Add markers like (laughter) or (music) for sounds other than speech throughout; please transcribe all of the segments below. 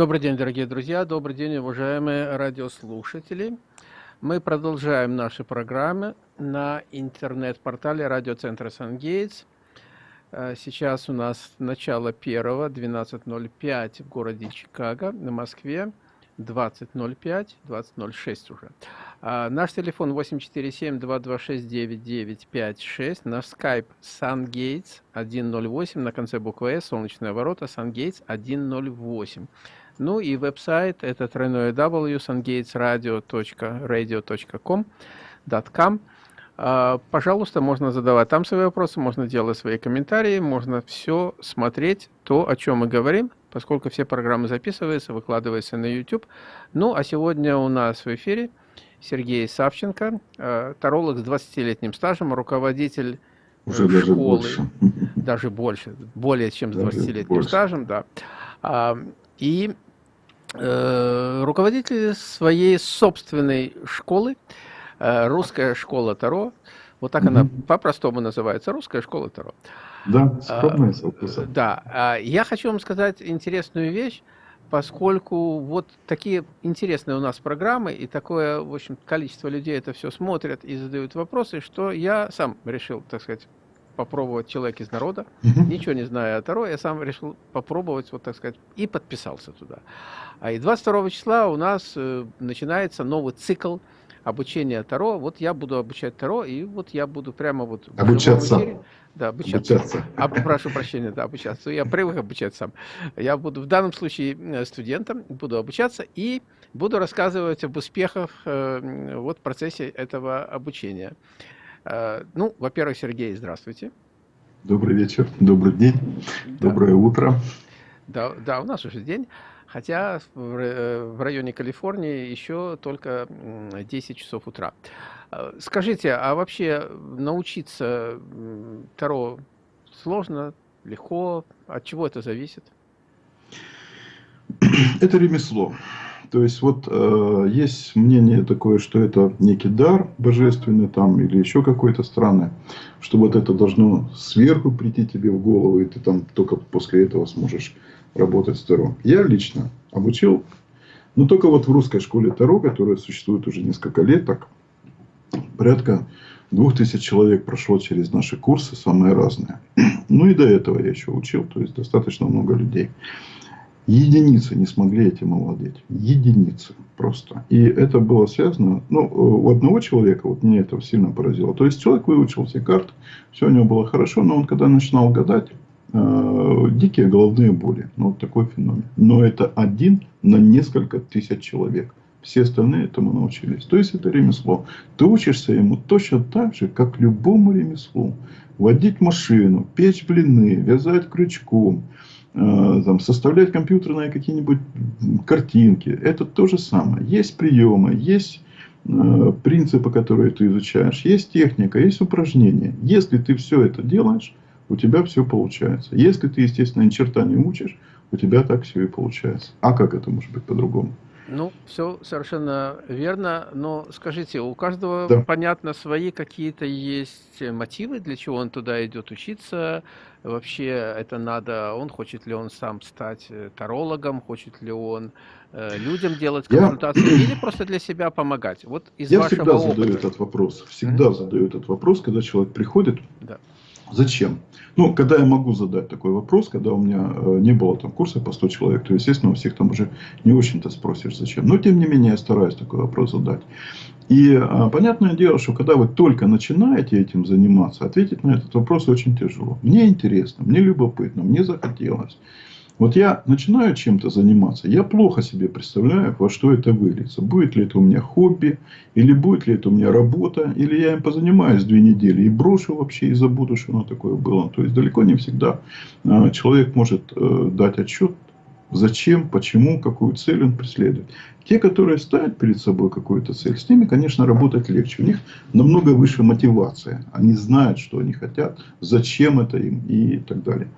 Добрый день, дорогие друзья, добрый день, уважаемые радиослушатели. Мы продолжаем наши программы на интернет-портале радиоцентра «Сангейтс». Э, сейчас у нас начало первого, 12.05 в городе Чикаго, на Москве, 20.05, 20.06 уже. А, наш телефон 847-226-9956, наш скайп SunGates 108, на конце буквы S, солнечные ворота, SunGates 108. Ну и веб-сайт это тройное w sungatesradio.radio.com .com. А, пожалуйста, можно задавать там свои вопросы, можно делать свои комментарии, можно все смотреть, то, о чем мы говорим, поскольку все программы записываются, выкладываются на YouTube. Ну, а сегодня у нас в эфире Сергей Савченко, а, таролог с 20-летним стажем, руководитель Уже школы, даже больше. даже больше, более чем с 20-летним стажем, да. А, и Э, руководитель своей собственной школы, э, русская школа Таро, вот так mm -hmm. она по-простому называется, русская школа Таро. Да, скромная а, Да, а, я хочу вам сказать интересную вещь, поскольку вот такие интересные у нас программы и такое, в общем, количество людей это все смотрят и задают вопросы, что я сам решил, так сказать, попробовать «Человек из народа». Угу. Ничего не зная о Таро, я сам решил попробовать, вот так сказать, и подписался туда. А и 22 числа у нас э, начинается новый цикл обучения Таро. Вот я буду обучать Таро, и вот я буду прямо вот... Обучаться. Эфире, да, обучаться. обучаться. А, прошу прощения, да, обучаться. Я привык обучать сам. Я буду в данном случае э, студентом, буду обучаться и буду рассказывать об успехах э, вот в процессе этого обучения. Э, ну, во-первых, Сергей, здравствуйте. Добрый вечер, добрый день, да. доброе утро. Да, да, у нас уже день, хотя в э, районе Калифорнии еще только 10 часов утра. Э, скажите, а вообще научиться Таро сложно, легко? От чего это зависит? (clears throat) Это ремесло. То есть вот э, есть мнение такое, что это некий дар божественный там или еще какой-то странный, что вот это должно сверху прийти тебе в голову, и ты там только после этого сможешь работать с Таро. Я лично обучил, но только вот в русской школе Таро, которая существует уже несколько лет, так порядка двух тысяч человек прошло через наши курсы, самые разные. (clears throat) Ну и до этого я еще учил, то есть достаточно много людей. Единицы не смогли этим овладеть. Единицы просто. И это было связано, ну, у одного человека, вот меня это сильно поразило. То есть, человек выучил все карты, все у него было хорошо, но он когда начинал гадать, э, дикие головные боли. Ну, вот такой феномен. Но это один на несколько тысяч человек. Все остальные этому научились. То есть, это ремесло. Ты учишься ему точно так же, как любому ремеслу. Водить машину, печь блины, вязать крючком – Э, там, составлять компьютерные какие-нибудь картинки. Это то же самое. Есть приемы, есть э, принципы, которые ты изучаешь, есть техника, есть упражнения. Если ты все это делаешь, у тебя все получается. Если ты, естественно, ни черта не учишь, у тебя так все и получается. А как это может быть по-другому? Ну, все совершенно верно, но скажите, у каждого, да. понятно, свои какие-то есть мотивы, для чего он туда идет учиться, вообще это надо, он хочет ли он сам стать э, тарологом, хочет ли он э, людям делать консультации я... или (clears throat) просто для себя помогать? Вот из я вашего всегда опыта... задаю этот вопрос, всегда mm -hmm. задаю этот вопрос, когда человек приходит, да. Зачем? Ну, когда я могу задать такой вопрос, когда у меня э, не было там курса по 100 человек, то, естественно, у всех там уже не очень-то спросишь, зачем. Но, тем не менее, я стараюсь такой вопрос задать. И а, понятное дело, что когда вы только начинаете этим заниматься, ответить на этот вопрос очень тяжело. Мне интересно, мне любопытно, мне захотелось. Вот я начинаю чем-то заниматься, я плохо себе представляю, во что это выльется. Будет ли это у меня хобби, или будет ли это у меня работа, или я им позанимаюсь две недели и брошу вообще и забуду, что оно такое было. То есть, далеко не всегда а, человек может э, дать отчет зачем, почему, какую цель он преследует. Те, которые ставят перед собой какую-то цель, с ними, конечно, работать легче. У них намного выше мотивация. Они знают, что они хотят, зачем это им и так далее.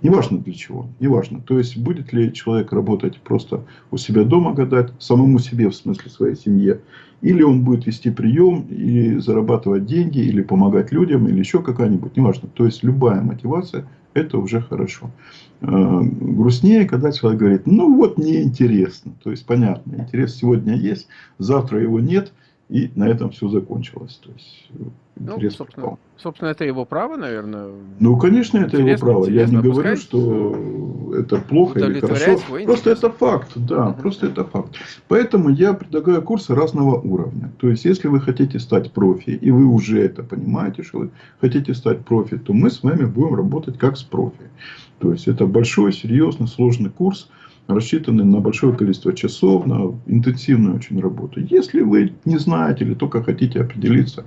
Неважно для чего, неважно. То есть, будет ли человек работать просто у себя дома гадать, самому себе, в смысле своей семье, или он будет вести прием, или зарабатывать деньги, или помогать людям, или еще какая-нибудь, неважно. То есть, любая мотивация Это уже хорошо. Э, грустнее, когда человек говорит, ну вот неинтересно. То есть понятно, интерес сегодня есть, завтра его нет, и на этом все закончилось. То есть, э, ну, собственно, собственно, это его право, наверное. Ну, конечно, это его право. Я не говорю, что это плохо или хорошо. Просто это факт, да, угу. просто это факт. Поэтому я предлагаю курсы разного уровня. То есть, если вы хотите стать профи, и вы уже это понимаете, что вы хотите стать профи, то мы с вами будем работать как с профи. То есть, это большой, серьезный, сложный курс – рассчитаны на большое количество часов, на интенсивную очень работу. Если вы не знаете или только хотите определиться,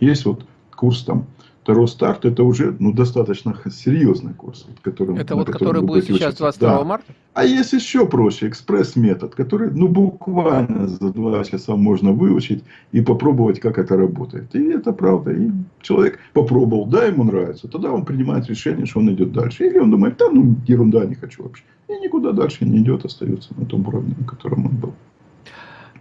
есть вот курс там Второй старт это уже ну, достаточно серьезный курс. Вот, который, это вот который будет сейчас 22 да. марта? А есть еще проще, экспресс-метод, который ну, буквально за два часа можно выучить и попробовать, как это работает. И это правда. И человек попробовал, да, ему нравится, тогда он принимает решение, что он идет дальше. Или он думает, да, ну ерунда, не хочу вообще. И никуда дальше не идет, остается на том уровне, на котором он был.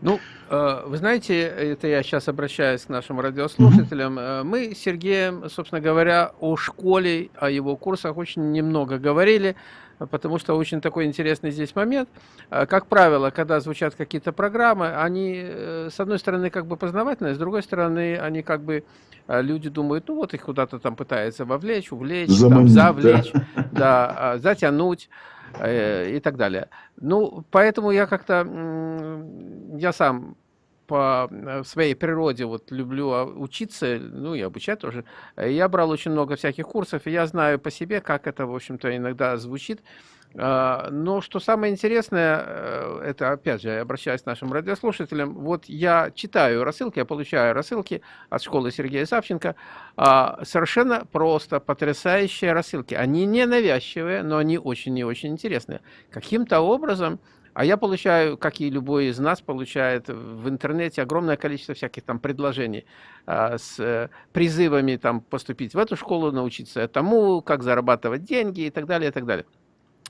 Ну, э, вы знаете, это я сейчас обращаюсь к нашим радиослушателям. Mm-hmm. Мы с Сергеем, собственно говоря, о школе, о его курсах очень немного говорили, потому что очень такой интересный здесь момент. Э, как правило, когда звучат какие-то программы, они, с одной стороны, как бы познавательные, с другой стороны, они как бы, люди думают, ну вот их куда-то там пытаются вовлечь, увлечь, Заманить, там, завлечь, да. Да, затянуть. Э, и так далее. Ну, поэтому я как-то, я сам по э, своей природе вот люблю а, учиться, ну и обучать тоже. Я брал очень много всяких курсов, и я знаю по себе, как это, в общем-то, иногда звучит. А, но что самое интересное, э, это опять же, я обращаюсь к нашим радиослушателям, вот я читаю рассылки, я получаю рассылки от школы Сергея Савченко, а, совершенно просто, потрясающие рассылки. Они не навязчивые, но они очень и очень интересные. Каким-то образом, а я получаю, как и любой из нас получает в интернете огромное количество всяких там предложений а, с э, призывами там поступить в эту школу, научиться тому, как зарабатывать деньги и так далее, и так далее.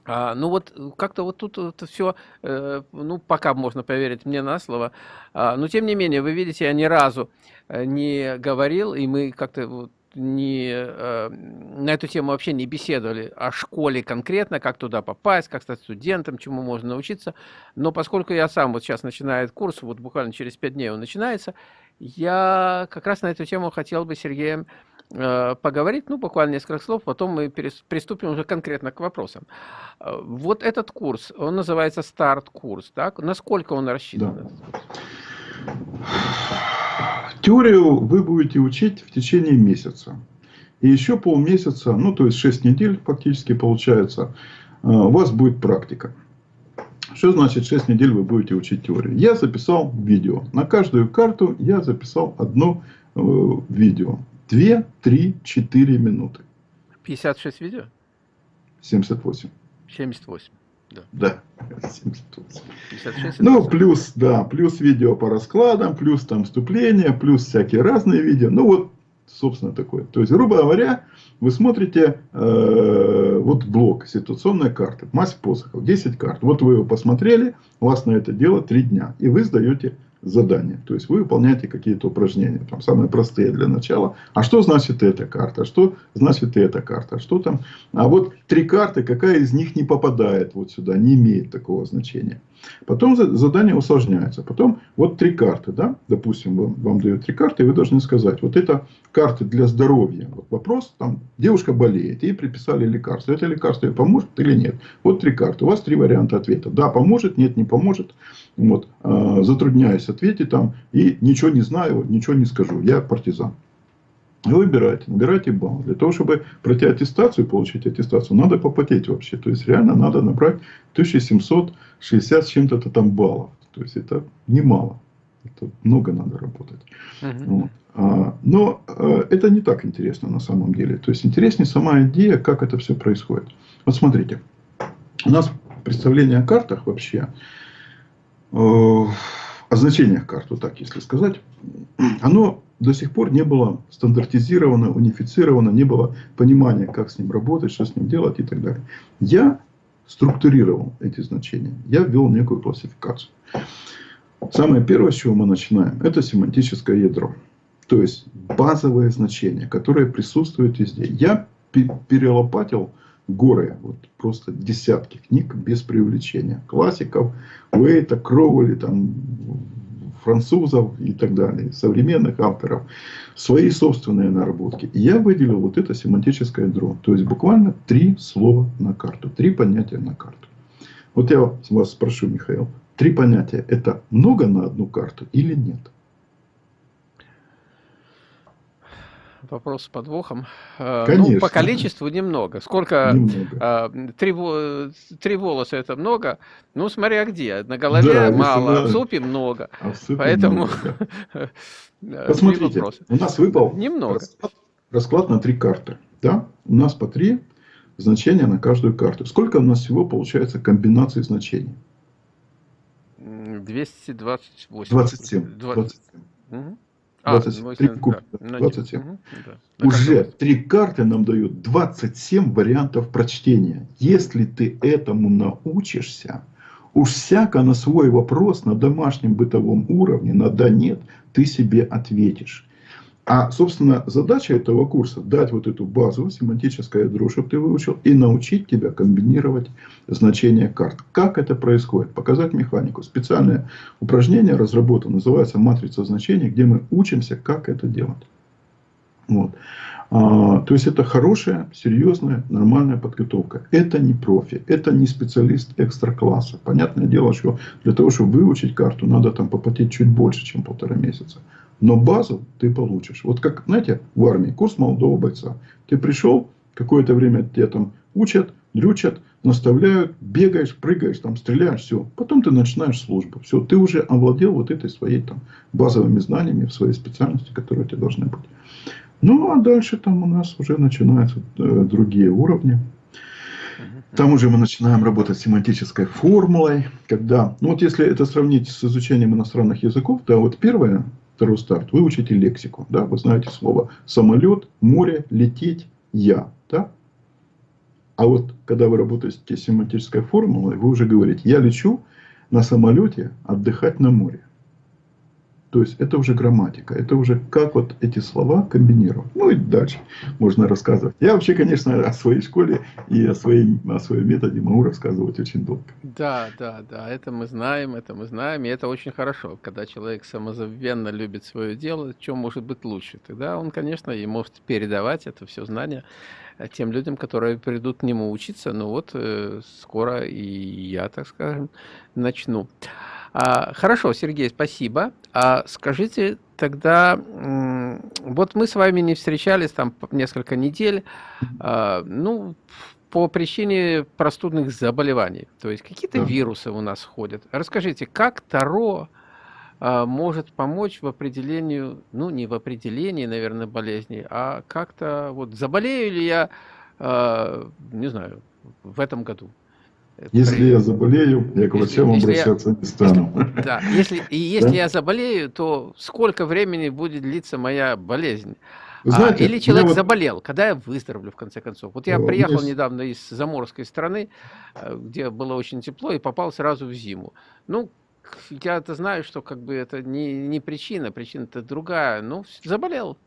А, ну вот э, как-то вот тут это все, э, ну пока можно поверить мне на слово, а, но тем не менее, вы видите, я ни разу э, не говорил, и мы как-то вот не, э, на эту тему вообще не беседовали о школе конкретно, как туда попасть, как стать студентом, чему можно научиться. Но поскольку я сам вот сейчас начинаю курс, вот буквально через пять дней он начинается, я как раз на эту тему хотел бы Сергеем поговорить, ну, буквально несколько слов, потом мы приступим уже конкретно к вопросам. Э, вот этот курс, он называется старт-курс, так? Насколько он рассчитан? Да. Теорию вы будете учить в течение месяца. И еще полмесяца, ну, то есть 6 недель фактически получается, э, у вас будет практика. Что значит 6 недель вы будете учить теорию? Я записал видео. На каждую карту я записал одно видео. 2, 3, 4 минуты. 56 видео? 78. 78. Да. Да, (laughs) 78. 56, ну, плюс, да, плюс видео по раскладам, плюс там вступления, плюс всякие разные видео. Ну, вот, собственно, такое. То есть, грубо говоря, вы смотрите э, вот блок, ситуационная карта, масса посохов, 10 карт. Вот вы его посмотрели, у вас на это дело 3 дня. И вы сдаете задания. То есть вы выполняете какие-то упражнения, там самые простые для начала. А что значит эта карта? Что значит эта карта? Что там? А вот три карты, какая из них не попадает вот сюда, не имеет такого значения. Потом задание усложняется. Потом вот три карты, да, допустим, вам, вам дают три карты, и вы должны сказать, вот это карты для здоровья. Вот вопрос, там, девушка болеет, ей приписали лекарство. Это лекарство ей поможет или нет? Вот три карты. У вас три варианта ответа. Да, поможет, нет, не поможет. Вот, э, затрудняюсь ответить там, и ничего не знаю, ничего не скажу. Я партизан. И выбирайте, набирайте балл. Для того, чтобы пройти аттестацию, получить аттестацию, надо попотеть вообще. То есть, реально надо набрать 1760 с чем-то там баллов. То есть, это немало. Это много надо работать. Uh-huh. Вот. А, но а, это не так интересно на самом деле. То есть, интереснее сама идея, как это все происходит. Вот смотрите. У нас представление о картах вообще, о значениях карт, вот так если сказать, оно до сих пор не было стандартизировано, унифицировано, не было понимания, как с ним работать, что с ним делать и так далее. Я структурировал эти значения. Я ввел некую классификацию. Самое первое, с чего мы начинаем, это семантическое ядро. То есть базовое значение, которое присутствует везде. Я перелопатил горы, вот просто десятки книг без преувеличения. Классиков, Уэйта, Кроули, там, французов и так далее, современных авторов, свои собственные наработки. Я выделил вот это семантическое ядро. То есть буквально три слова на карту, три понятия на карту. Вот я вас спрошу, Михаил, три понятия это много на одну карту или нет? Вопрос с подвохом. Конечно. Ну, по количеству немного. Сколько? Немного. А, три, три волоса это много. Ну, смотря где. На голове да, мало, а в супе много. А в супе Поэтому... Много. (laughs) Посмотрите, у нас выпал немного. Расклад, расклад на три карты. Да? У нас по три значения на каждую карту. Сколько у нас всего получается комбинаций значений? 228. 27. 27. Угу. 27. А, 3 куб, да, 27. Угу, да. Уже три карты нам дают 27 вариантов прочтения. Если ты этому научишься, уж всяко на свой вопрос на домашнем бытовом уровне, на да нет, ты себе ответишь. А, собственно, задача этого курса дать вот эту базу, семантическое ядро, чтобы ты выучил, и научить тебя комбинировать значения карт. Как это происходит? Показать механику. Специальное упражнение разработано, называется матрица значений, где мы учимся, как это делать. Вот. А, то есть это хорошая, серьезная, нормальная подготовка. Это не профи, это не специалист экстра класса. Понятное дело, что для того, чтобы выучить карту, надо там попотеть чуть больше, чем полтора месяца. Но базу ты получишь. Вот как, знаете, в армии, курс молодого бойца. Ты пришел, какое-то время тебя там учат, дрючат, наставляют, бегаешь, прыгаешь, там, стреляешь, все. Потом ты начинаешь службу. Все, ты уже овладел вот этой своей там базовыми знаниями в своей специальности, которые у тебя должны быть. Ну, а дальше там у нас уже начинаются э, другие уровни. Там уже мы начинаем работать с семантической формулой, когда, ну вот если это сравнить с изучением иностранных языков, да, вот первое, второй старт, выучите лексику, да, вы знаете слово самолет, море, лететь, я, да. А вот когда вы работаете с семантической формулой, вы уже говорите, я лечу на самолете отдыхать на море. То есть это уже грамматика, это уже как вот эти слова комбинировать. Ну и дальше можно рассказывать. Я вообще, конечно, о своей школе и о, своей, о своем методе могу рассказывать очень долго. Да, да, да, это мы знаем, это мы знаем, и это очень хорошо, когда человек самозабвенно любит свое дело, что может быть лучше. Тогда он, конечно, и может передавать это все знание тем людям, которые придут к нему учиться. Ну вот, э, скоро и я, так скажем, начну. А, хорошо, Сергей, спасибо. А скажите тогда, вот мы с вами не встречались там несколько недель, а, ну, по причине простудных заболеваний. То есть какие-то да. вирусы у нас ходят. Расскажите, как Таро а, может помочь в определении, ну, не в определении, наверное, болезни, а как-то вот заболею ли я, не знаю, в этом году? Если я заболею, я к врачам если, обращаться я, не стану. Если, (laughs) да, если, и если да? я заболею, то сколько времени будет длиться моя болезнь? А, Знаете, а, или человек вот... заболел, когда я выздоровлю, в конце концов. Вот я приехал есть... недавно из заморской страны, э, где было очень тепло, и попал сразу в зиму. Ну, я-то знаю, что как бы это не, не причина, причина-то другая. Ну, заболел.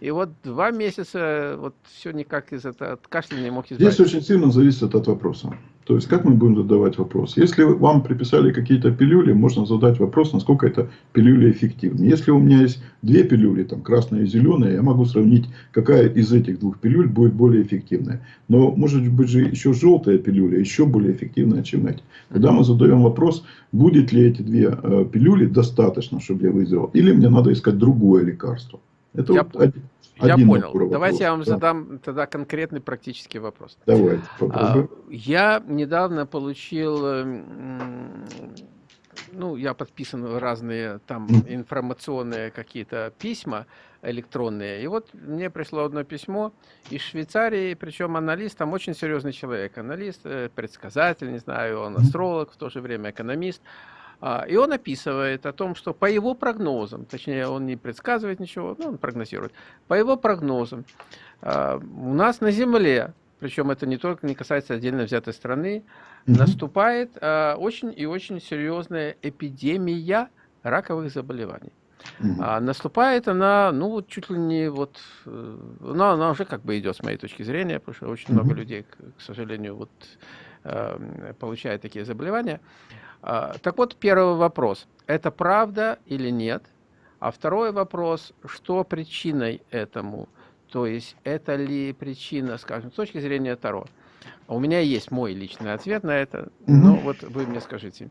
И вот два месяца вот все никак из этого от кашля не мог избавиться. Здесь очень сильно зависит от вопроса. То есть, как мы будем задавать вопрос? Если вам приписали какие-то пилюли, можно задать вопрос, насколько это пилюли эффективны. Если у меня есть две пилюли, там красная и зеленая, я могу сравнить, какая из этих двух пилюль будет более эффективная. Но может быть же еще желтая пилюля еще более эффективная, чем эти. Тогда мы задаем вопрос, будет ли эти две э, пилюли достаточно, чтобы я выздоровел, или мне надо искать другое лекарство. Это я, вот один, я один понял. Давайте я вам да. задам тогда конкретный практический вопрос. Давайте. А, я недавно получил, эм, ну, я подписан в разные там информационные какие-то письма электронные. И вот мне пришло одно письмо из Швейцарии, причем аналист, там очень серьезный человек. Аналист, э, предсказатель, не знаю, он астролог, в то же время экономист. А, и он описывает о том, что по его прогнозам, точнее он не предсказывает ничего, но он прогнозирует, по его прогнозам а, у нас на Земле, причем это не только не касается отдельно взятой страны, угу. наступает а, очень и очень серьезная эпидемия раковых заболеваний. А наступает она, ну, чуть ли не вот, э, но она уже как бы идет с моей точки зрения, потому что очень угу. много людей, к, к сожалению, вот э, получают такие заболевания. А, так вот, первый вопрос. Это правда или нет? А второй вопрос, что причиной этому? То есть, это ли причина, скажем, с точки зрения Таро? У меня есть мой личный ответ на это, но угу. вот вы мне скажите.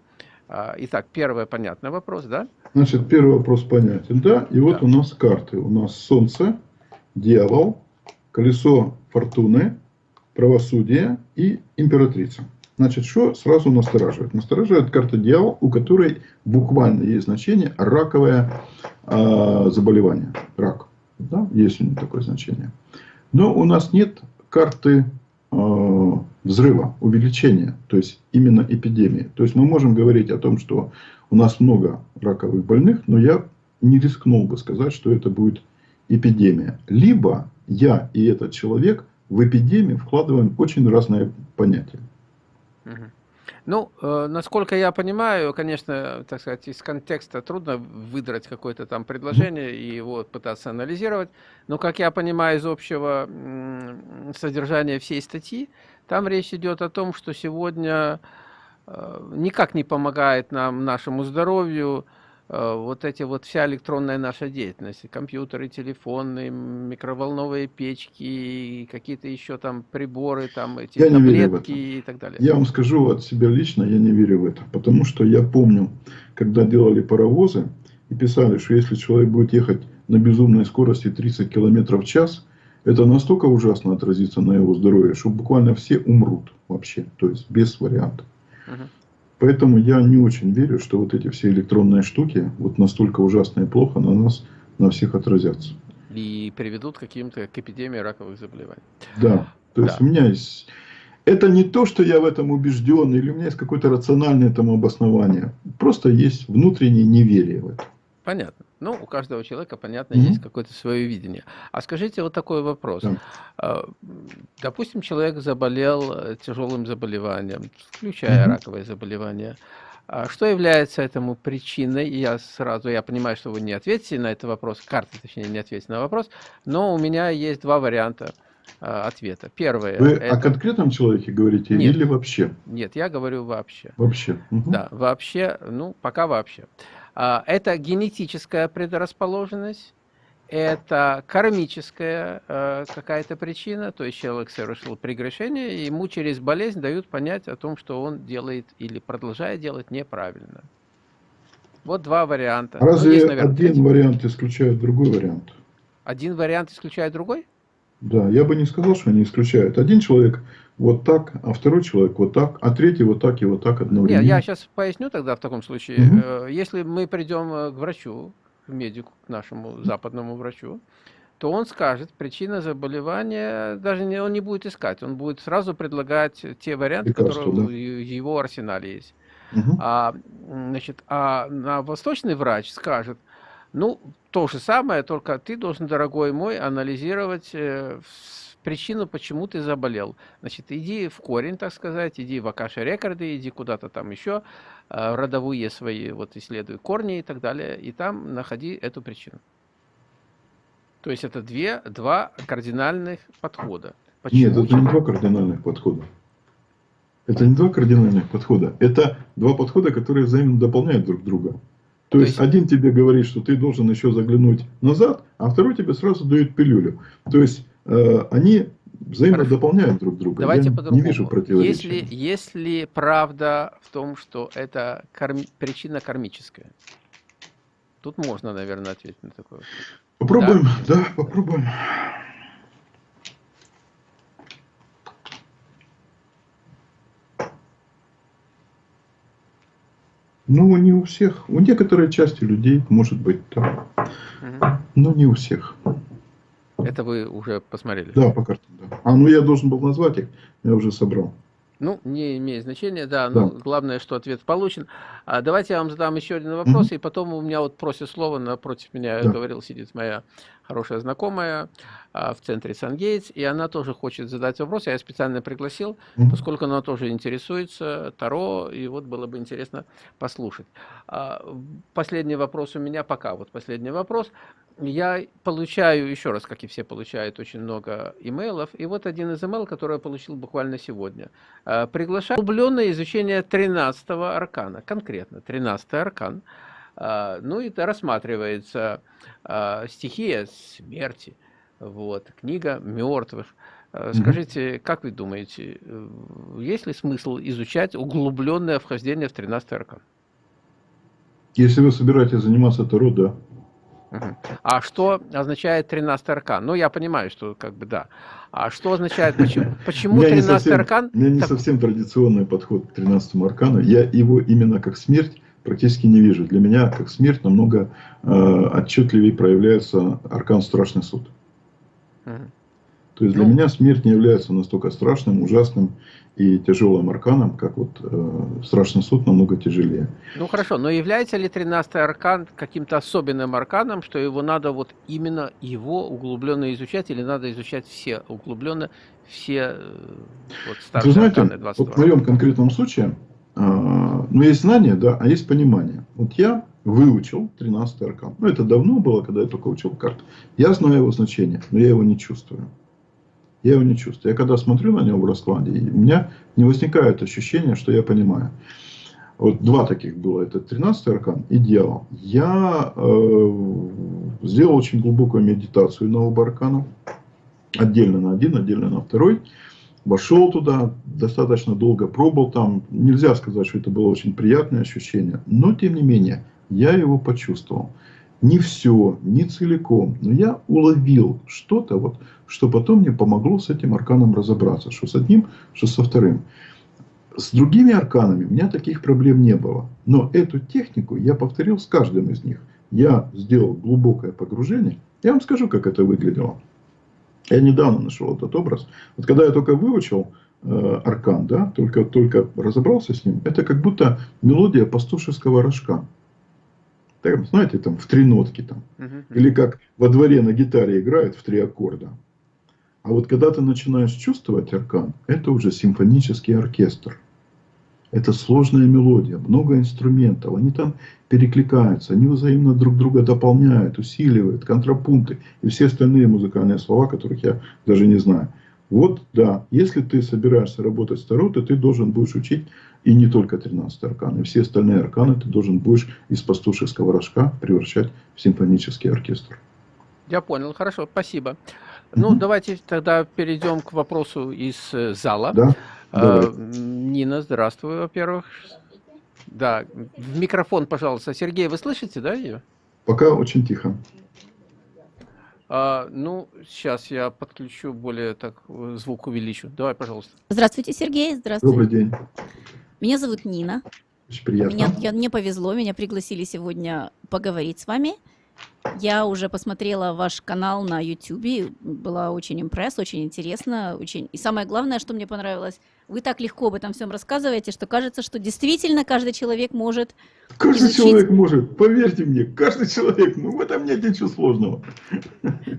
А, итак, первый понятный вопрос, да? Значит, первый вопрос понятен, да. И вот да. у нас карты. У нас Солнце, Дьявол, Колесо Фортуны, Правосудие и Императрица. Значит, что сразу настораживает? Настораживает карта Дьявол, у которой буквально есть значение раковое э, заболевание. Рак. Да? Есть у него такое значение. Но у нас нет карты э, взрыва, увеличения, то есть именно эпидемии. То есть мы можем говорить о том, что у нас много раковых больных, но я не рискнул бы сказать, что это будет эпидемия. Либо я и этот человек в эпидемию вкладываем очень разные понятия. Ну, э, насколько я понимаю, конечно, так сказать, из контекста трудно выдрать какое-то там предложение и его пытаться анализировать, но, как я понимаю из общего содержания всей статьи, там речь идет о том, что сегодня э, никак не помогает нам, нашему здоровью, вот эти вот вся электронная наша деятельность, компьютеры, телефоны, микроволновые печки, какие-то еще там приборы, там эти я таблетки и так далее. Я вам скажу от себя лично, я не верю в это, потому что я помню, когда делали паровозы и писали, что если человек будет ехать на безумной скорости 30 км в час, это настолько ужасно отразится на его здоровье, что буквально все умрут вообще, то есть без вариантов. Угу. Поэтому я не очень верю, что вот эти все электронные штуки вот настолько ужасно и плохо на нас, на всех отразятся. И приведут к каким-то к эпидемии раковых заболеваний. Да, то да. есть у меня есть... Это не то, что я в этом убежден, или у меня есть какое-то рациональное этому обоснование. Просто есть внутреннее неверие в это. Понятно. Ну, у каждого человека, понятно, mm -hmm. есть какое-то свое видение. А скажите вот такой вопрос. Да. А, допустим, человек заболел э, тяжелым заболеванием, включая mm -hmm. раковое заболевание. А что является этому причиной? Я сразу, я понимаю, что вы не ответите на этот вопрос, карта, точнее, не ответите на вопрос, но у меня есть два варианта а, ответа. Первое. Вы это... о конкретном человеке говорите нет, или вообще? Нет, я говорю вообще. Вообще. Угу. Да, вообще, ну, пока вообще. А, это генетическая предрасположенность, это кармическая э, какая-то причина, то есть человек совершил прегрешение, ему через болезнь дают понять о том, что он делает или продолжает делать неправильно. Вот два варианта. Разве ну, есть, наверное, один третий. вариант исключает другой вариант? Один вариант исключает другой? Да, я бы не сказал, что они исключают. Один человек вот так, а второй человек вот так, а третий вот так и вот так одновременно. Нет, я сейчас поясню тогда в таком случае. Угу. Если мы придем э, к врачу, к медику, к нашему западному врачу, то он скажет, причина заболевания, даже не, он не будет искать, он будет сразу предлагать те варианты, Лекарство, которые да. в его арсенале есть. Угу. А, значит, а на восточный врач скажет, ну, то же самое, только ты должен, дорогой мой, анализировать э, причину, почему ты заболел. Значит, иди в корень, так сказать, иди в Акаши рекорды, иди куда-то там еще, э, родовые свои, вот исследуй корни и так далее, и там находи эту причину. То есть это две, два кардинальных подхода. Почему? Нет, это не два кардинальных подхода. Это не два кардинальных подхода. Это два подхода, которые взаимно дополняют друг друга. То, То есть, есть один тебе говорит, что ты должен еще заглянуть назад, а второй тебе сразу дает пилюлю. То есть они взаимно Хорошо. дополняют друг друга. Давайте по-другому. Не вижу противоречия. Если, если правда в том, что это карми... причина кармическая, тут можно, наверное, ответить на такой вопрос. Попробуем, да, да попробуем. Ну, не у всех. У некоторой части людей может быть так. Угу. Но не у всех. Это вы уже посмотрели? Да, по карте, да. А, ну я должен был назвать их, я уже собрал. Ну, не имеет значения, да, но да. главное, что ответ получен. А давайте я вам задам еще один вопрос, угу. и потом у меня вот просит слово, напротив меня да. говорил, сидит моя хорошая знакомая а, в центре Сангейтс, и она тоже хочет задать вопрос. Я ее специально пригласил, поскольку она тоже интересуется Таро, и вот было бы интересно послушать. А, последний вопрос у меня пока. Вот последний вопрос. Я получаю, еще раз, как и все получают, очень много имейлов. И вот один из имейлов, который я получил буквально сегодня. А, приглашаю углубленное изучение 13-го аркана, конкретно 13-й аркан. Ну, и это рассматривается стихия смерти – вот, книга мертвых. Э, скажите, как вы думаете, э, есть ли смысл изучать углубленное вхождение в 13 аркан? Если вы собираетесь заниматься Таро, да. А что означает 13 аркан? Ну, я понимаю, что как бы да. А что означает, почему, (laughs) почему 13 аркан? У меня не так... совсем традиционный подход к 13 аркану. Я его именно как смерть практически не вижу. Для меня как смерть намного э, отчетливее проявляется аркан Страшный суд. То есть для ну, меня смерть не является настолько страшным, ужасным и тяжелым арканом, как вот э, страшный суд намного тяжелее. Ну хорошо, но является ли 13-й аркан каким-то особенным арканом, что его надо вот именно его углубленно изучать, или надо изучать все углубленно, все э, вот старшие Вы знаете, арканы 22? Вот в моем конкретном случае, ну есть знание, да, а есть понимание. Вот я выучил 13 аркан. Ну, это давно было, когда я только учил карты. Я знаю его значение, но я его не чувствую. Я его не чувствую. Я когда смотрю на него в раскладе, у меня не возникает ощущения, что я понимаю. Вот два таких было. Это 13 аркан и дьявол. Я э, сделал очень глубокую медитацию на оба аркана. Отдельно на один, отдельно на второй. Вошел туда, достаточно долго пробовал там. Нельзя сказать, что это было очень приятное ощущение. Но, тем не менее, я его почувствовал. Не все, не целиком, но я уловил что-то, вот, что потом мне помогло с этим арканом разобраться. Что с одним, что со вторым. С другими арканами у меня таких проблем не было. Но эту технику я повторил с каждым из них. Я сделал глубокое погружение. Я вам скажу, как это выглядело. Я недавно нашел этот образ. Вот когда я только выучил э, аркан, да, только, только разобрался с ним, это как будто мелодия пастушеского рожка там, знаете, там в три нотки там. Или как во дворе на гитаре играют в три аккорда. А вот когда ты начинаешь чувствовать аркан, это уже симфонический оркестр. Это сложная мелодия, много инструментов. Они там перекликаются, они взаимно друг друга дополняют, усиливают, контрапункты и все остальные музыкальные слова, которых я даже не знаю. Вот, да, если ты собираешься работать с Таро, то ты должен будешь учить и не только 13 арканы, все остальные арканы ты должен будешь из пастушеского рожка превращать в симфонический оркестр. Я понял, хорошо, спасибо. Mm -hmm. Ну, давайте тогда перейдем к вопросу из э, зала. Да, а, Нина, здравствуй, во-первых. Да, в микрофон, пожалуйста. Сергей, вы слышите, да, ее? Пока очень тихо. А, ну, сейчас я подключу более так звук увеличу. Давай, пожалуйста. Здравствуйте, Сергей. Здравствуйте. Добрый день. Меня зовут Нина. Очень приятно. Меня, я, мне повезло, меня пригласили сегодня поговорить с вами. Я уже посмотрела ваш канал на YouTube, была очень импресс, очень интересно, очень. И самое главное, что мне понравилось, вы так легко об этом всем рассказываете, что кажется, что действительно каждый человек может. Каждый изучить... человек может, поверьте мне, каждый человек, ну в этом нет ничего сложного.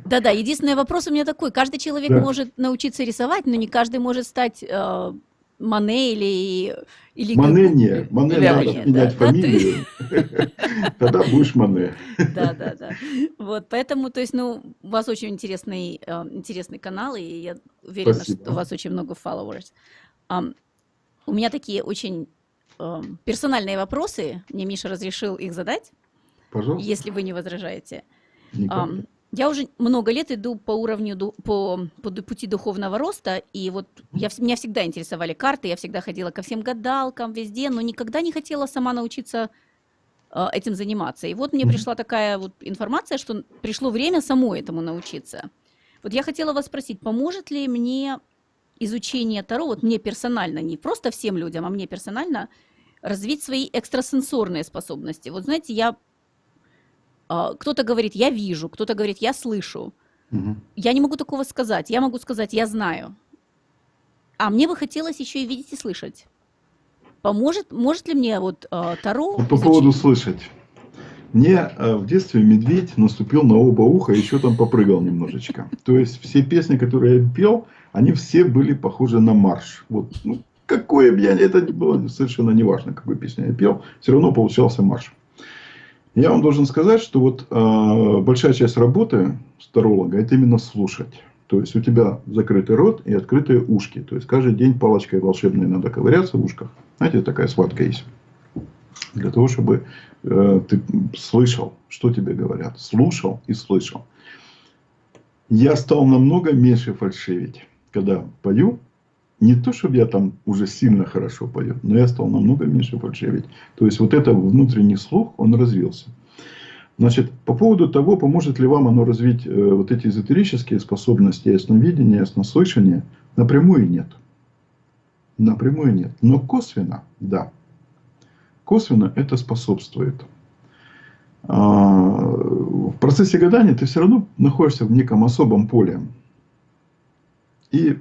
Да-да, единственный вопрос у меня такой: каждый человек да. может научиться рисовать, но не каждый может стать э, Мане или... или Мане не. Мане или надо Мане, менять да, фамилию. (laughs) Тогда будешь Мане. Да, да, да. Вот, поэтому, то есть, ну, у вас очень интересный, э, интересный канал, и я уверена, Спасибо. что у вас очень много followers. Um, у меня такие очень um, персональные вопросы. Мне Миша разрешил их задать. Пожалуйста. Если вы не возражаете. Um, я уже много лет иду по уровню, по, по пути духовного роста, и вот я, меня всегда интересовали карты, я всегда ходила ко всем гадалкам, везде, но никогда не хотела сама научиться э, этим заниматься. И вот мне пришла такая вот информация, что пришло время самой этому научиться. Вот я хотела вас спросить, поможет ли мне изучение Таро, вот мне персонально, не просто всем людям, а мне персонально, развить свои экстрасенсорные способности. Вот знаете, я кто-то говорит, я вижу, кто-то говорит, я слышу. Угу. Я не могу такого сказать. Я могу сказать, я знаю. А мне бы хотелось еще и видеть и слышать. Поможет, может ли мне вот э, Таро... По изучить? поводу слышать. Мне э, в детстве медведь наступил на оба уха и еще там попрыгал немножечко. То есть все песни, которые я пел, они все были похожи на марш. Вот, ну, какое бы я, это было совершенно неважно, какую песню я пел, все равно получался марш. Я вам должен сказать, что вот э, большая часть работы старолога это именно слушать. То есть у тебя закрытый рот и открытые ушки. То есть каждый день палочкой волшебной надо ковыряться в ушках. Знаете, такая схватка есть. Для того, чтобы э, ты слышал, что тебе говорят. Слушал и слышал. Я стал намного меньше фальшивить, когда пою. Не то, чтобы я там уже сильно хорошо пою, но я стал намного меньше фальшивить. То есть вот это внутренний слух, он развился. Значит, по поводу того, поможет ли вам оно развить э, вот эти эзотерические способности, ясновидения, яснослышания, напрямую нет. Напрямую нет. Но косвенно, да. Косвенно это способствует. А, в процессе гадания ты все равно находишься в неком особом поле. И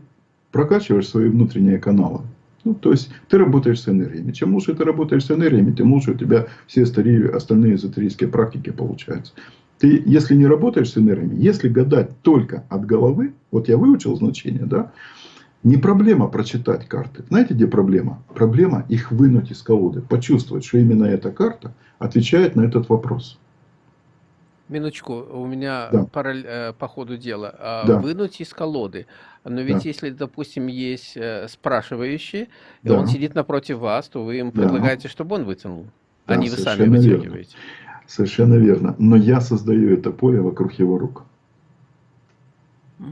прокачиваешь свои внутренние каналы. Ну, то есть, ты работаешь с энергиями. Чем лучше ты работаешь с энергиями, тем лучше у тебя все остальные, эзотерические практики получаются. Ты, если не работаешь с энергиями, если гадать только от головы, вот я выучил значение, да, не проблема прочитать карты. Знаете, где проблема? Проблема их вынуть из колоды, почувствовать, что именно эта карта отвечает на этот вопрос. Минуточку, у меня да. параллель, э, по ходу дела. А, да. Вынуть из колоды. Но ведь да. если, допустим, есть э, спрашивающий, да. и он сидит напротив вас, то вы им предлагаете, да. чтобы он вытянул, да, а не вы сами вытягиваете. Верно. Совершенно верно. Но я создаю это поле вокруг его рук.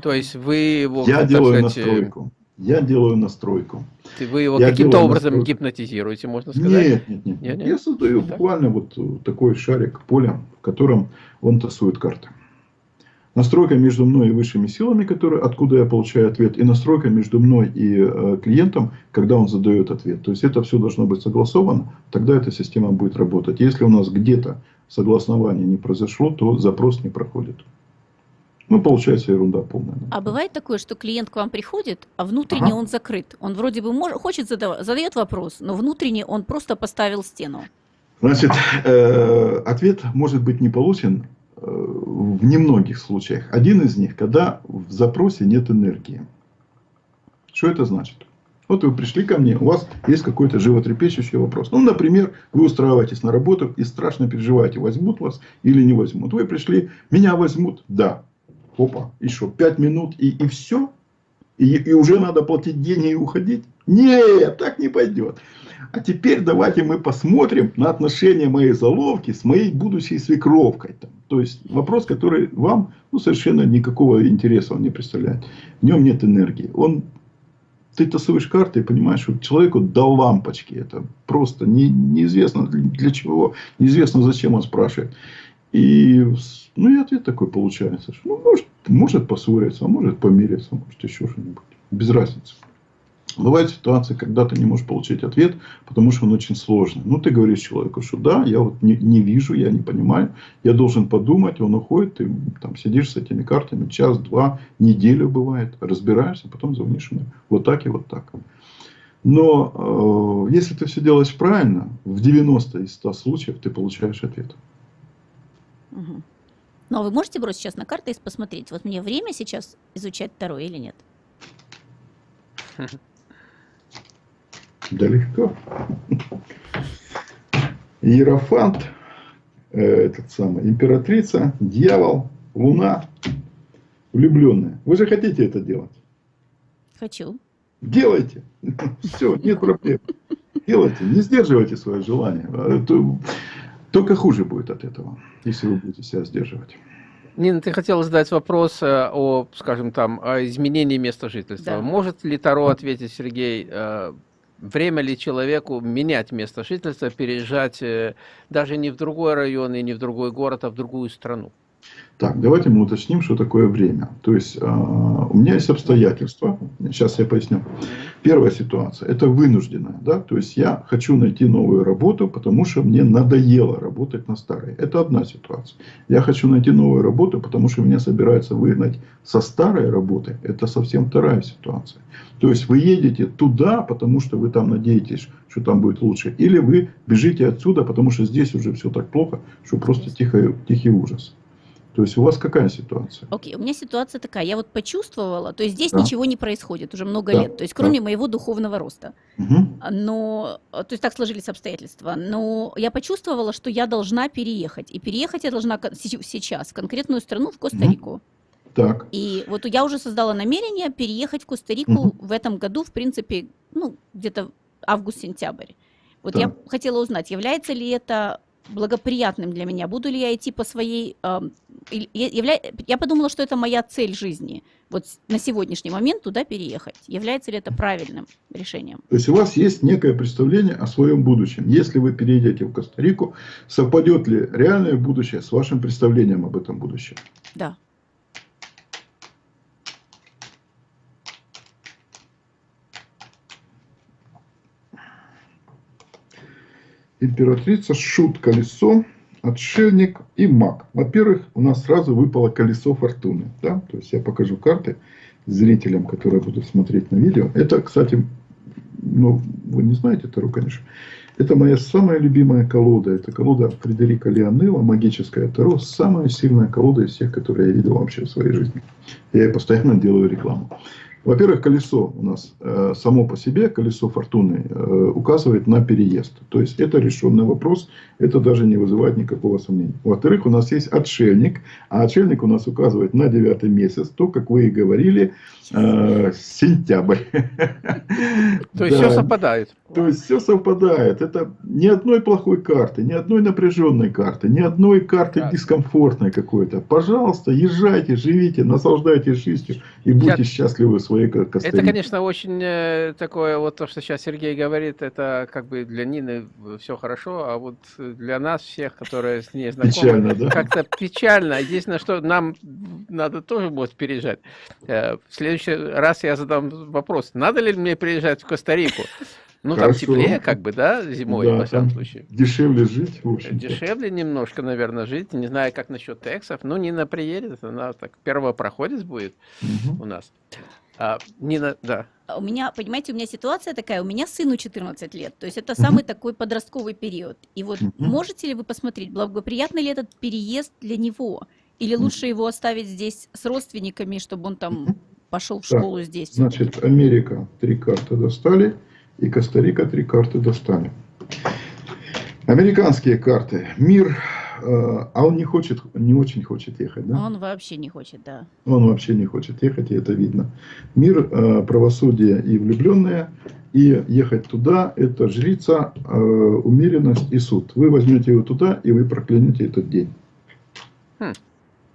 То есть вы его... Я делаю сказать, настройку. Я делаю настройку. Вы его каким-то образом настройку. гипнотизируете, можно сказать? Нет, нет, нет. нет, нет? Я создаю так? буквально вот такой шарик поля, в котором он тасует карты. Настройка между мной и высшими силами, которые, откуда я получаю ответ, и настройка между мной и э, клиентом, когда он задает ответ. То есть это все должно быть согласовано, тогда эта система будет работать. Если у нас где-то согласование не произошло, то запрос не проходит. Ну, получается ерунда полная. А бывает такое, что клиент к вам приходит, а внутренне ага. он закрыт. Он вроде бы может, хочет задавать, задает вопрос, но внутренне он просто поставил стену. Значит, э, ответ может быть не получен э, в немногих случаях. Один из них, когда в запросе нет энергии. Что это значит? Вот вы пришли ко мне, у вас есть какой-то животрепещущий вопрос. Ну, например, вы устраиваетесь на работу и страшно переживаете, возьмут вас или не возьмут. Вы пришли, меня возьмут? Да опа, и что, пять минут и, и все? И, и уже надо платить деньги и уходить? Нет, так не пойдет. А теперь давайте мы посмотрим на отношения моей заловки с моей будущей свекровкой. Там. То есть вопрос, который вам ну, совершенно никакого интереса он не представляет. В нем нет энергии. Он, ты тасуешь карты и понимаешь, что человеку до лампочки. Это просто не, неизвестно для чего, неизвестно зачем он спрашивает. И, ну, и ответ такой получается, что, ну, может, может поссориться, а может помириться, может еще что-нибудь. Без разницы. Бывают ситуации, когда ты не можешь получить ответ, потому что он очень сложный. Ну, ты говоришь человеку, что да, я вот не, не вижу, я не понимаю, я должен подумать, он уходит, ты там сидишь с этими картами час, два, неделю бывает, разбираешься, потом звонишь ему вот так и вот так. Но э, если ты все делаешь правильно, в 90 из 100 случаев ты получаешь ответ. Угу. Ну, а вы можете бросить сейчас на карты и посмотреть, вот мне время сейчас изучать второе или нет? Да легко. Иерофант, э, этот самый, императрица, дьявол, луна, влюбленная. Вы же хотите это делать? Хочу. Делайте. (laughs) Все, нет проблем. Делайте, не сдерживайте свое желание. Только хуже будет от этого, если вы будете себя сдерживать. Нина, ты хотела задать вопрос э, о, скажем там, о изменении места жительства. Да. Может ли Таро ответить, Сергей, э, время ли человеку менять место жительства, переезжать э, даже не в другой район и не в другой город, а в другую страну? Так, давайте мы уточним, что такое время. То есть, э, у меня есть обстоятельства. Сейчас я поясню. Первая ситуация – это вынужденная. Да? То есть, я хочу найти новую работу, потому что мне надоело работать на старой. Это одна ситуация. Я хочу найти новую работу, потому что меня собираются выгнать со старой работы. Это совсем вторая ситуация. То есть, вы едете туда, потому что вы там надеетесь, что там будет лучше. Или вы бежите отсюда, потому что здесь уже все так плохо, что просто тихий, тихий ужас. То есть у вас какая ситуация? Окей, okay, у меня ситуация такая. Я вот почувствовала, то есть здесь да. ничего не происходит уже много да. лет, то есть кроме да. моего духовного роста. Угу. Но, то есть так сложились обстоятельства. Но я почувствовала, что я должна переехать. И переехать я должна сейчас в конкретную страну, в Коста-Рику. Угу. Так. И вот я уже создала намерение переехать в Коста-Рику угу. в этом году, в принципе, ну, где-то август-сентябрь. Вот так. я хотела узнать, является ли это благоприятным для меня? Буду ли я идти по своей... Э, явля... Я подумала, что это моя цель жизни. Вот на сегодняшний момент туда переехать. Является ли это правильным решением? То есть у вас есть некое представление о своем будущем. Если вы переедете в Коста-Рику, совпадет ли реальное будущее с вашим представлением об этом будущем? Да. Императрица, шут, колесо, отшельник и маг. Во-первых, у нас сразу выпало колесо фортуны. Да? То есть я покажу карты зрителям, которые будут смотреть на видео. Это, кстати, ну, вы не знаете Таро, конечно. Это моя самая любимая колода. Это колода Фредерика Леонела, магическая Таро. Самая сильная колода из всех, которые я видел вообще в своей жизни. Я ей постоянно делаю рекламу. Во-первых, колесо у нас э, само по себе, колесо фортуны, э, указывает на переезд. То есть, это решенный вопрос, это даже не вызывает никакого сомнения. Во-вторых, у нас есть отшельник, а отшельник у нас указывает на девятый месяц, то, как вы и говорили, э, сентябрь. То есть, все совпадает. То есть, все совпадает. Это ни одной плохой карты, ни одной напряженной карты, ни одной карты дискомфортной какой-то. Пожалуйста, езжайте, живите, наслаждайтесь жизнью и будьте счастливы в своей костыли. Это, конечно, очень э, такое, вот то, что сейчас Сергей говорит, это как бы для Нины все хорошо, а вот для нас всех, которые с ней знакомы, печально, да? как-то печально. Единственное, что нам надо тоже будет переезжать. Э, в следующий раз я задам вопрос, надо ли мне приезжать в Коста-Рику? Ну, Хорошо. там теплее, как бы, да, зимой, да, во всяком случае. Дешевле жить, в общем -то. Дешевле немножко, наверное, жить. Не знаю, как насчет тексов. Ну, Нина приедет, она так первопроходец будет угу. у нас. А, Нина, да. У меня, понимаете, у меня ситуация такая, у меня сыну 14 лет, то есть это самый такой подростковый период. И вот можете ли вы посмотреть, благоприятный ли этот переезд для него? Или лучше его оставить здесь с родственниками, чтобы он там пошел в школу так, здесь? Значит, Америка три карты достали, и Коста-Рика три карты достали. Американские карты. Мир а он не хочет, не очень хочет ехать, да? Он вообще не хочет, да. Он вообще не хочет ехать, и это видно. Мир, э, правосудие и влюбленные, и ехать туда – это жрица, э, умеренность и суд. Вы возьмете его туда, и вы проклянете этот день. Хм.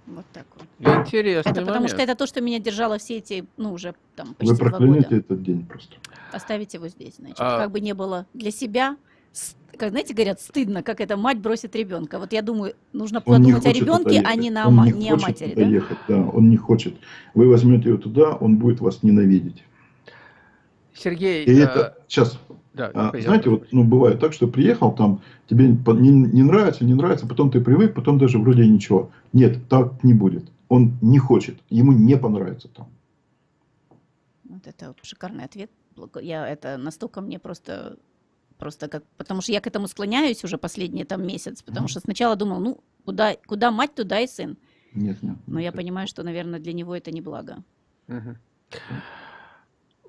Вот так вот. Интересный Это потому что это то, что меня держало все эти, ну, уже там почти Вы проклянете этот день просто. Оставить его здесь, значит. А... Как бы не было для себя, как, знаете, говорят, стыдно, как эта мать бросит ребенка. Вот я думаю, нужно он подумать о ребенке, а не, на, он не, не о матери. Да? Ехать, да, он не хочет. Вы возьмете его туда, он будет вас ненавидеть. Сергей... И э... это, сейчас, да, а, знаете, вот, ну, бывает так, что приехал, там тебе не, не нравится, не нравится, потом ты привык, потом даже вроде ничего. Нет, так не будет. Он не хочет, ему не понравится там. Вот это вот шикарный ответ. Я это настолько мне просто просто как, потому что я к этому склоняюсь уже последний там месяц, потому что сначала думал, ну, куда, куда мать, туда и сын. Нет, нет. Но я понимаю, что, наверное, для него это не благо. Угу.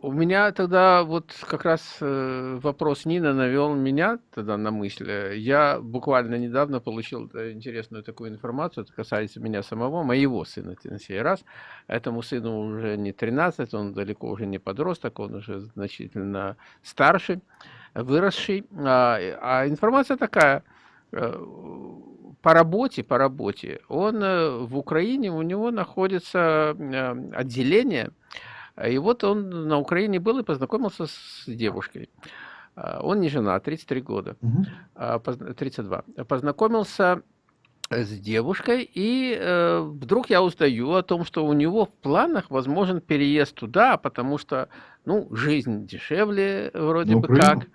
У меня тогда вот как раз э, вопрос Нина навел меня тогда на мысль. Я буквально недавно получил э, интересную такую информацию, это касается меня самого, моего сына на сей раз. Этому сыну уже не 13, он далеко уже не подросток, он уже значительно старше выросший. А, а информация такая, э, по работе, по работе, он э, в Украине, у него находится э, отделение, и вот он на Украине был и познакомился с девушкой. А, он не жена, 33 года, угу. 32. Познакомился с девушкой, и э, вдруг я узнаю о том, что у него в планах возможен переезд туда, потому что, ну, жизнь дешевле вроде На бы Украину? как.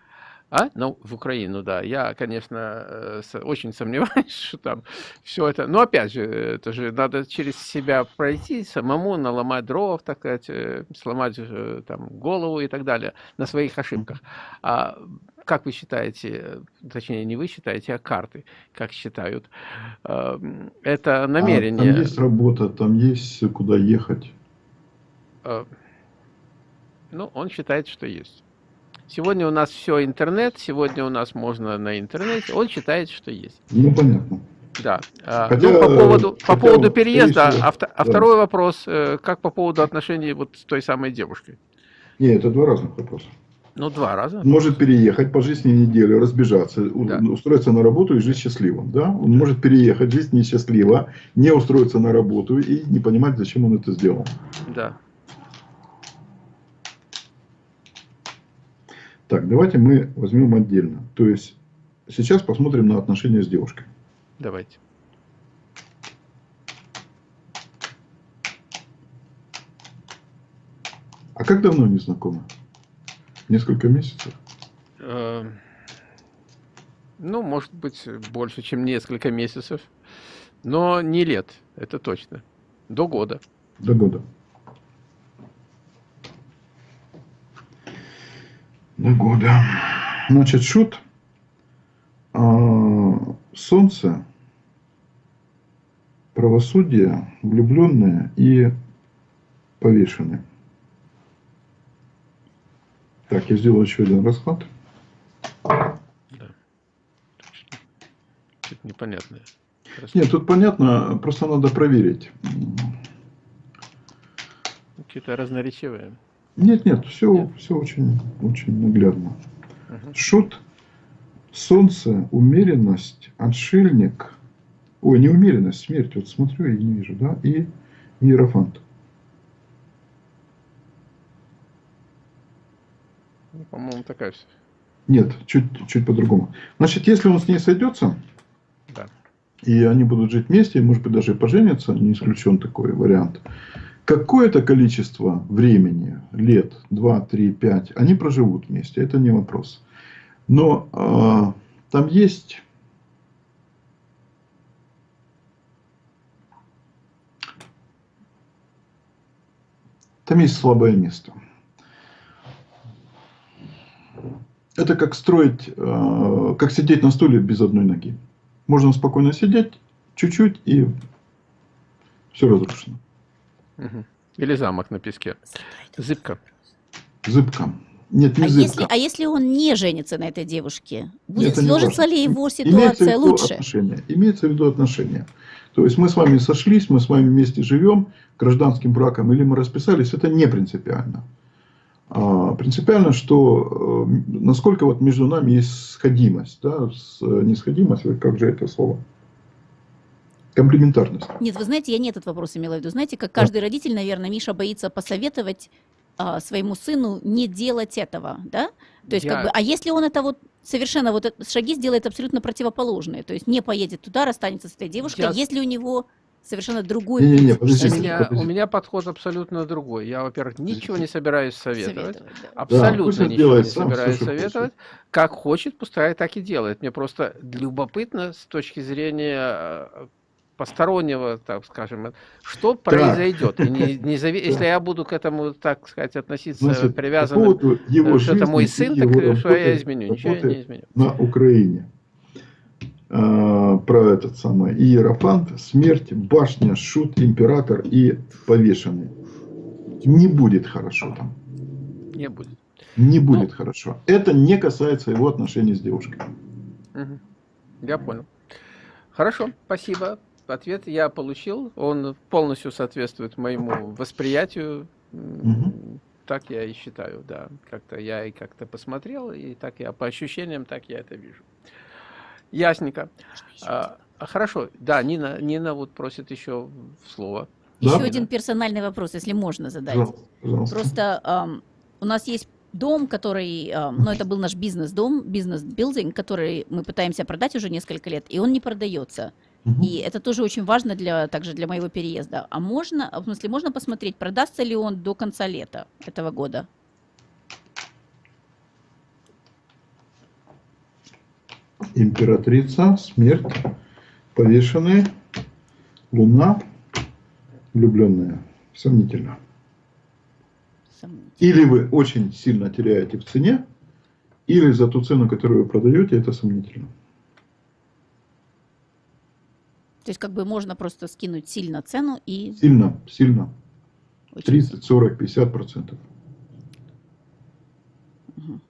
А? Ну, в Украину, да. Я, конечно, э, очень сомневаюсь, (laughs) что там все это... Но опять же, это же надо через себя пройти, самому наломать дров, так сказать, э, сломать э, там голову и так далее на своих ошибках. А как вы считаете, э, точнее, не вы считаете, а карты, как считают, э, это А намерение... там есть работа, там есть куда ехать. э, Ну, он считает, что есть. Сегодня у нас все интернет, сегодня у нас можно на интернете. Он считает, что есть. Ну, понятно. Да. А, Хотя, ну, по поводу, по хотя поводу вот, переезда, а, вто- а да. второй вопрос, э, как по поводу отношений вот с той самой девушкой? Не, это два разных вопроса. Ну, два раза. Может переехать, пожить с ней неделю, разбежаться, Да. устроиться на работу и жить счастливым. Да? Он может переехать, жить несчастливо, не устроиться на работу и не понимать, зачем он это сделал. Да. Так, давайте мы возьмем отдельно. То есть сейчас посмотрим на отношения с девушкой. Давайте. А как давно они знакомы? Несколько месяцев? Э, Ну, может быть, больше, чем несколько месяцев. Но не лет, это точно. До года. До года. Года. Значит, шут. а, Солнце, правосудие, влюбленные и повешенные. Так, я сделал еще один расклад. Да. Что-то непонятное. Нет, тут понятно, просто надо проверить. Что-то разноречивое. Нет, нет, все, Нет. все очень, очень наглядно. Мгм. Шут, солнце, умеренность, отшельник. Ой, не умеренность, смерть. Вот смотрю и не вижу, да? И иерофант. Ну, По-моему, такая все. Нет, чуть, чуть по-другому. Значит, если он с ней сойдется, Да. и они будут жить вместе, и, может быть, даже поженятся, не исключен такой вариант. Какое-то количество времени, лет, 2, 3, 5, они проживут вместе, это не вопрос. Но а, там есть там есть слабое место. Это как строить, э, как сидеть на стуле без одной ноги. Можно спокойно сидеть, чуть-чуть, и все разрушено. Или замок на песке. Зыбка. Зыбка. Нет, не А зыбка. если, а если он не женится на этой девушке, будет, Это не сложится ли его Имеется в ситуация виду лучше? Отношения. Имеется в виду отношения. То есть мы с вами сошлись, мы с вами вместе живем гражданским браком, или мы расписались, это не принципиально. А, принципиально, что э, насколько вот между нами есть сходимость, да, с, не сходимость, ой, как же это слово? Комплементарность. Нет, вы знаете, я не этот вопрос имела в виду. Знаете, как каждый родитель, наверное, Миша боится посоветовать а, своему сыну не делать этого, да? То есть, Я- как бы, а если он это вот совершенно вот шаги сделает абсолютно противоположные, то есть не поедет туда, расстанется с этой девушкой, Я- если у него совершенно другой Не-не-не, путь в У подождите, жизни. меня, подожди. у меня подход абсолютно другой. Я, во-первых, ничего не собираюсь советовать. Советовать, да. Абсолютно он ничего делает не сам, собираюсь советовать. Как хочет, пускай так и делает. Мне просто любопытно с точки зрения э, постороннего, так скажем, что произойдет. И не- не (laughs) зави- Если я буду к этому, так сказать, относиться Значит, по привязанным, поводу его э, что это мой сын, так его э, что я работы- изменю? Ничего я работы не изменю. на Украине. А, про этот самый Иерофант, смерть, башня, шут, император и повешенный. Не будет хорошо там. Не будет. Не Ну. будет хорошо. Это не касается его отношений с девушкой. Мгм. Я понял. Хорошо, спасибо. Ответ я получил. Он полностью соответствует моему восприятию. Мгм. Так я и считаю, да. Как-то я и как-то посмотрел, и так я по ощущениям, так я это вижу. Ясненько. А, а, хорошо, да, Нина, Нина вот просит еще слово. Еще Да? один персональный вопрос, если можно задать. Пожалуйста, пожалуйста. Просто ам, у нас есть дом, который, ам, ну это был наш бизнес-дом, бизнес-билдинг, который мы пытаемся продать уже несколько лет, и он не продается. И это тоже очень важно для, также для моего переезда. А можно, в смысле, можно посмотреть, продастся ли он до конца лета этого года? Императрица, смерть, повешенные, луна, влюбленная. Сомнительно. Сомнительно. Или вы очень сильно теряете в цене, или за ту цену, которую вы продаете, это сомнительно. То есть как бы можно просто скинуть сильно цену и... Сильно, сильно. Очень 30, 40, 50 процентов. Угу.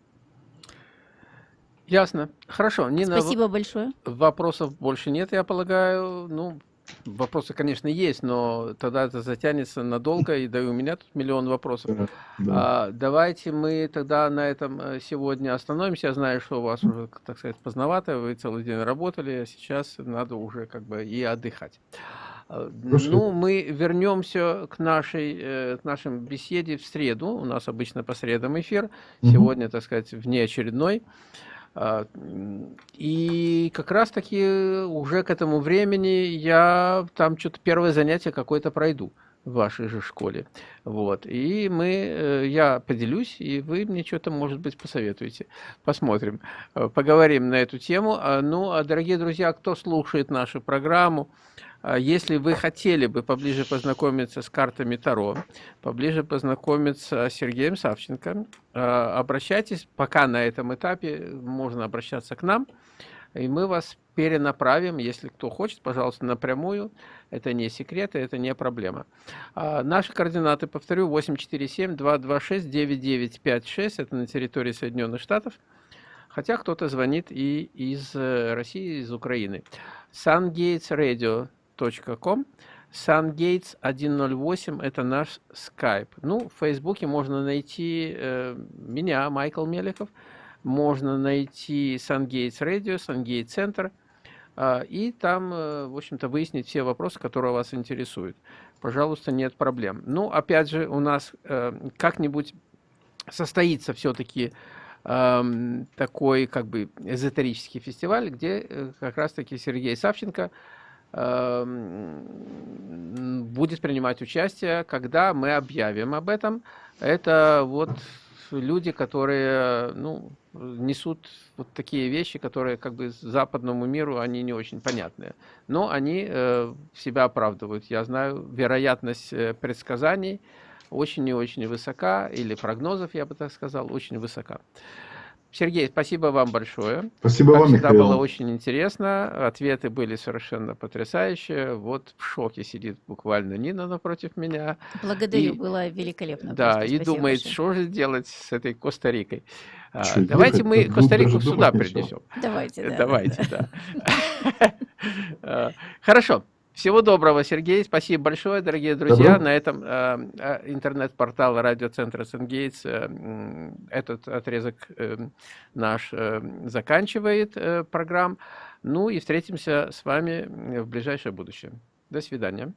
Ясно. Хорошо. Нина, Спасибо большое. Вопросов больше нет, я полагаю. Ну, Вопросы, конечно, есть, но тогда это затянется надолго, и да и у меня тут миллион вопросов. Да. А, давайте мы тогда на этом э, сегодня остановимся. Я знаю, что у вас уже, так сказать, поздновато, вы целый день работали, а сейчас надо уже как бы и отдыхать. А, Хорошо. Ну, мы вернемся к нашей, э, к нашей беседе в среду. У нас обычно по средам эфир. Угу. Сегодня, так сказать, внеочередной. А, и как раз-таки уже к этому времени я там что-то первое занятие какое-то пройду в вашей же школе. Вот. И мы, э, я поделюсь, и вы мне что-то, может быть, посоветуете. Посмотрим, э, поговорим на эту тему. А, ну, а, дорогие друзья, кто слушает нашу программу, а если вы хотели бы поближе познакомиться с картами Таро, поближе познакомиться с Сергеем Савченко, а, обращайтесь, пока на этом этапе можно обращаться к нам, и мы вас перенаправим, если кто хочет, пожалуйста, напрямую. Это не секрет, это не проблема. А наши координаты, повторю, 847-226-9956, это на территории Соединенных Штатов, хотя кто-то звонит и из э, России, из Украины. Sungates Radio com. SunGates 108 – это наш Skype. Ну, в Фейсбуке можно найти э, меня, Майкл Меликов, можно найти SunGates Radio, SunGates Center, э, и там, э, в общем-то, выяснить все вопросы, которые вас интересуют. Пожалуйста, нет проблем. Ну, опять же, у нас э, как-нибудь состоится все-таки э, такой, как бы, эзотерический фестиваль, где э, как раз-таки Сергей Савченко – Эм, будет принимать участие, когда мы объявим об этом. Это вот люди, которые ну, несут вот такие вещи, которые как бы западному миру, они не очень понятные. Но они э, себя оправдывают. Я знаю, вероятность э, предсказаний очень и очень высока, или прогнозов, я бы так сказал, очень высока. Сергей, спасибо вам большое. Спасибо как вам, всегда Михаил. было очень интересно. Ответы были совершенно потрясающие. Вот в шоке сидит буквально Нина напротив меня. Благодарю, и, было великолепно. Да, и думает, большое. что же делать с этой Коста-Рикой. А, давайте мы Коста-Рику сюда принесем. Давайте, (laughs) да. Давайте, (laughs) да. (laughs) А, хорошо. Всего доброго, Сергей. Спасибо большое, дорогие друзья. Добро. На этом э, э интернет-портал радиоцентра Сенгейтс э, этот отрезок э, наш э, заканчивает э, программ. Ну и встретимся с вами в ближайшее будущее. До свидания.